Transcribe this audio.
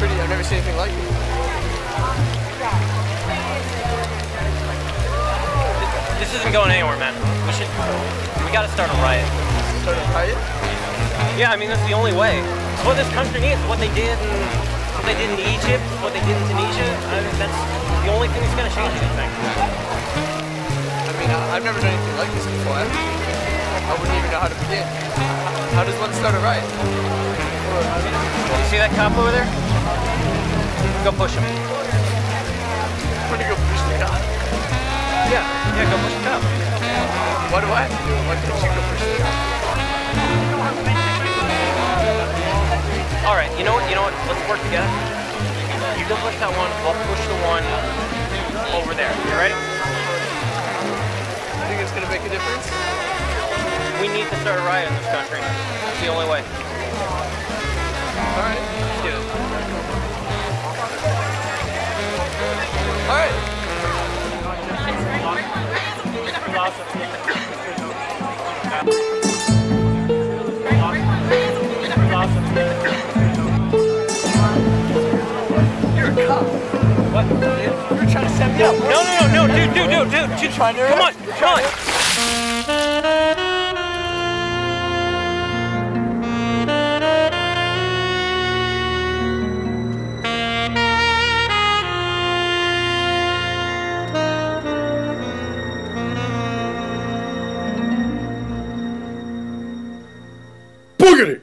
see anything like it. This isn't going anywhere, man. We should. We gotta start a riot. Start a riot? Yeah, I mean that's the only way. It's what this country needs. What they did in what they did in Egypt, what they did in Tunisia. I mean, that's the only thing that's gonna change anything. I mean, I've never done anything like this before. I wouldn't even know how to begin. How does one start a riot? You see that cop over there? Go push him. I'm gonna go push the cop. Yeah, yeah, go push the cop. What do I have to do? Why can't you go push the cop? All right, you know what? You know what? Let's work together. You go push that one. I'll push the one over there. You ready? You think it's gonna make a difference? We need to start a riot in this country. It's the only way. Alright. Let's do it. Alright. You're a cop. What? You're trying to set me up. No, no, no, no, dude, dude, dude, dude, dude. trying to Come on, come on. Boogity!